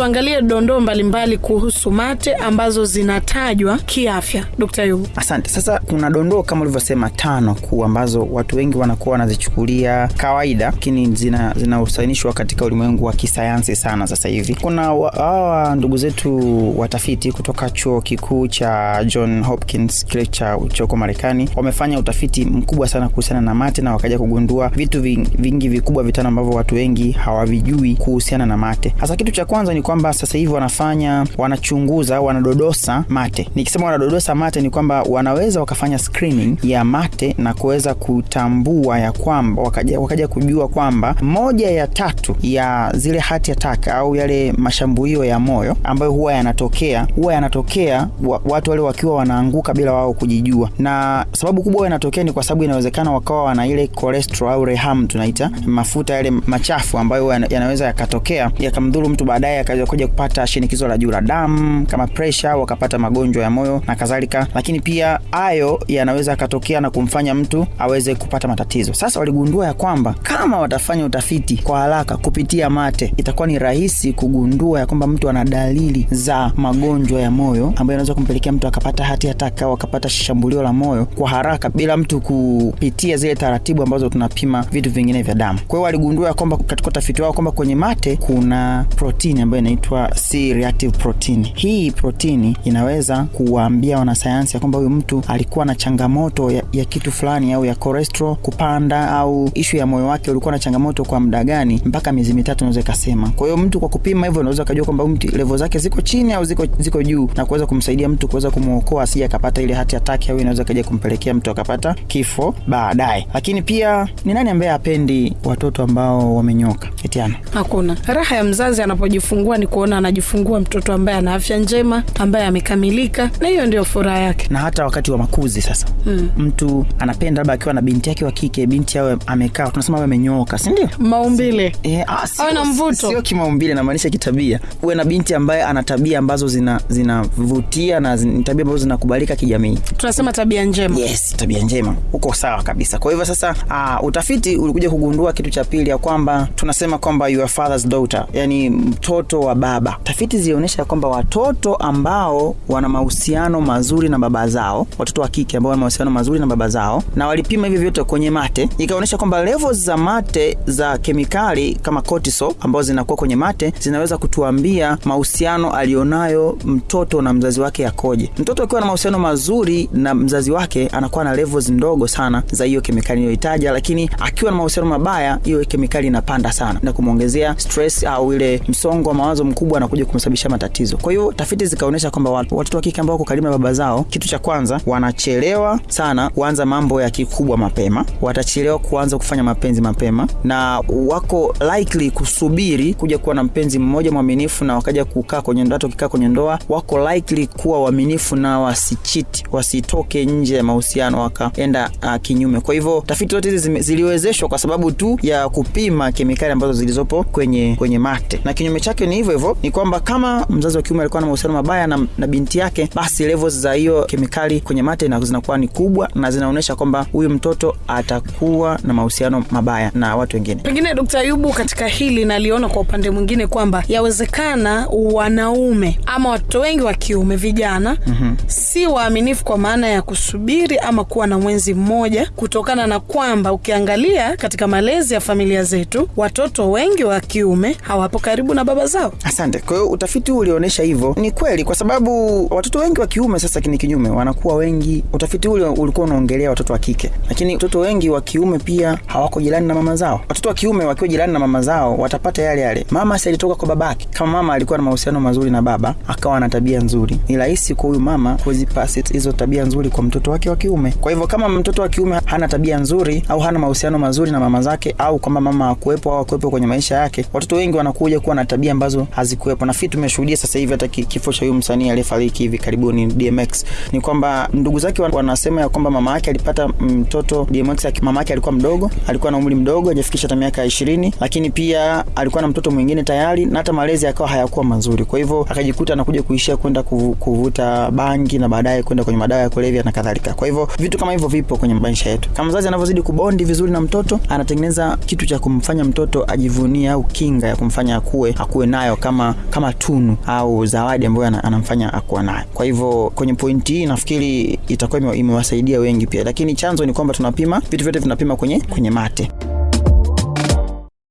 tuangalie dondoo mbalimbali kuhusu mate ambazo zinatajwa kiafya. Dr. Asante. Sasa kuna dondoo kama ulivyosema tano kuu ambazo watu wengi wanakuwa wanazichukulia kawaida, lakini zina katika ulimwengu wa kisayansi sana sasa hivi. Kuna hawa ndugu zetu watafiti kutoka chuo kikuu cha John Hopkins kile cha choko Marekani wamefanya utafiti mkubwa sana kuhusiana na mate na wakaja kugundua vitu vingi vikubwa vitano ambavyo watu wengi hawavijui kuhusiana na mate. Hasa kitu cha kwanza ni kwamba sasa hivi wanafanya wanachunguza, wanadodosa mate. Nikisema wanadodosa mate ni kwamba wanaweza wakafanya screening ya mate na kuweza kutambua ya kwamba wakaja, wakaja kujua kwamba moja ya tatu ya zile hati attack au yale mashambulio ya moyo ambayo huwa yanatokea huwa yanatokea wa, watu wale wakiwa wanaanguka bila wao kujijua, na sababu kubwa yanatokea ni kwa sababu inawezekana wakawa wana ile cholesterol au reham tunaita mafuta yale machafu ambayo yanaweza yakatokea yakamdhuru mtu baadaye akaweza kuja kupata shinikizo la juu la damu kama pressure, wakapata magonjwa ya moyo na kadhalika, lakini pia hayo yanaweza akatokea na kumfanya mtu aweze kupata matatizo. Sasa waligundua ya kwamba kama watafanya utafiti kwa haraka kupitia mate, itakuwa ni rahisi kugundua ya kwamba mtu ana dalili za magonjwa ya moyo ambayo yanaweza kumpelekea mtu akapata hati hataka au akapata shambulio la moyo kwa haraka bila mtu kupitia zile taratibu ambazo tunapima vitu vingine vya damu. Kwa hiyo waligundua ya kwamba katika utafiti wao kwamba kwenye mate kuna protini ambayo inaitwa C reactive protein. Hii protini inaweza kuwaambia wanasayansi ya kwamba huyu mtu alikuwa na changamoto ya, ya kitu fulani au ya cholesterol kupanda au ishu ya moyo wake ulikuwa na changamoto kwa muda gani, mpaka miezi mitatu unaweza ikasema. Kwa hiyo mtu kwa kupima hivyo unaweza ukajua kwamba mtu level zake ziko chini au ziko, ziko juu na kuweza kumsaidia mtu kuweza kumwokoa asije akapata ile hati ataki au inaweza kaja kumpelekea mtu akapata kifo baadaye. Lakini pia ni nani ambaye hapendi watoto ambao wamenyoka? Etiana, hakuna raha ya mzazi anapojifungua ni kuona anajifungua mtoto ambaye ana afya njema, ambaye amekamilika, na hiyo ndio furaha yake. Na hata wakati wa makuzi sasa, hmm. mtu anapenda labda akiwa na binti yake wa kike, binti awe amekaa, tunasema awe amenyooka, si ndio? Maumbile e, ah, awe na mvuto, sio kimaumbile, namaanisha kitabia. Uwe na binti ambaye ana tabia ambazo zinavutia zina na zin, tabia ambazo zinakubalika kijamii, tunasema tabia njema. Yes, tabia njema, uko sawa kabisa. Kwa hivyo sasa, uh, utafiti ulikuja kugundua kitu cha pili ya kwamba tunasema kwamba your father's daughter, yani mtoto wa baba. Tafiti zilionyesha kwamba watoto ambao wana mahusiano mazuri na baba zao, watoto wa kike ambao wana mahusiano mazuri na baba zao, na walipima hivyo vyote kwenye mate, ikaonyesha kwamba levels za mate za kemikali kama cortisol ambazo zinakuwa kwenye mate zinaweza kutuambia mahusiano alionayo mtoto na mzazi wake yakoje. Mtoto akiwa na mahusiano mazuri na mzazi wake anakuwa na levels ndogo sana za hiyo kemikali iliyoitaja, lakini akiwa na mahusiano mabaya, hiyo kemikali inapanda sana na kumwongezea stress au ile msongo wa mawazo mkubwa anakuja kumsababisha matatizo. Kwa hiyo tafiti zikaonyesha kwamba watoto wa kike ambao wako karibu na baba zao, kitu cha kwanza, wanachelewa sana kuanza mambo ya kikubwa mapema, watachelewa kuanza kufanya mapenzi mapema, na wako likely kusubiri kuja kuwa na mpenzi mmoja mwaminifu na wakaja kukaa kwenye ndoa. Ukikaa kwenye ndoa, wako likely kuwa waaminifu na wasichiti, wasitoke nje ya mahusiano wakaenda uh, kinyume. Kwa hivyo tafiti zote hizi ziliwezeshwa kwa sababu tu ya kupima kemikali ambazo zilizopo kwenye kwenye mate, na kinyume chake ni hivyo hivyo, ni kwamba kama mzazi wa kiume alikuwa na mahusiano mabaya na, na binti yake, basi levels za hiyo kemikali kwenye mate na zinakuwa ni kubwa na zinaonyesha kwamba huyu mtoto atakuwa na mahusiano mabaya na watu wengine. Pengine Dkt. Ayubu, katika hili naliona kwa upande mwingine kwamba yawezekana wanaume ama watoto wengi wa kiume vijana, mm-hmm. si waaminifu kwa maana ya kusubiri ama kuwa na mwenzi mmoja, kutokana na kwamba ukiangalia katika malezi ya familia zetu watoto wengi wa kiume hawapo karibu na baba zao. Asante. Kwa hiyo utafiti huu ulionyesha hivyo, ni kweli, kwa sababu watoto wengi wa kiume sasa ni kinyume, wanakuwa wengi. Utafiti huu ulikuwa unaongelea watoto wa kike, lakini watoto wengi wa kiume pia hawako jirani na mama zao. Watoto wa kiume wakiwa jirani na mama zao watapata yale yale. Mama si alitoka kwa babake. Kama mama alikuwa na mahusiano mazuri na baba, akawa na tabia nzuri, ni rahisi kwa huyu mama kuzipasi hizo tabia nzuri kwa mtoto wake wa kiume. Kwa hivyo kama mtoto wa kiume hana tabia nzuri au hana mahusiano mazuri na mama zake, au kwamba mama hakuwepo au hakuwepo kwenye maisha yake, watoto wengi wanakuja kuwa na tabia ambazo hazikuwepo. Na fitu tumeshuhudia sasa hivi hata kifo cha huyu msanii aliyefariki hivi karibuni DMX, ni kwamba ndugu zake wanasema ya kwamba mama yake alipata mtoto DMX, mama yake alikuwa mdogo, alikuwa na umri mdogo, hajafikisha hata miaka ishirini, lakini pia alikuwa na mtoto mwingine tayari na hata malezi yakawa hayakuwa mazuri. Kwa hivyo akajikuta anakuja kuishia kwenda kuvuta bangi na baadaye kwenda kwenye madawa ya kulevya na kadhalika. Kwa hivyo vitu kama hivyo vipo kwenye maisha yetu. Kama mzazi anavyozidi kubondi vizuri na mtoto, anatengeneza kitu cha kumfanya mtoto ajivunie au kinga ya kumfanya akue akuwe nayo kama kama tunu au zawadi ambayo anamfanya akuwa nayo. Kwa hivyo kwenye pointi hii nafikiri itakuwa imewasaidia wengi pia, lakini chanzo ni kwamba tunapima vitu vyote vinapima kwenye kwenye mate.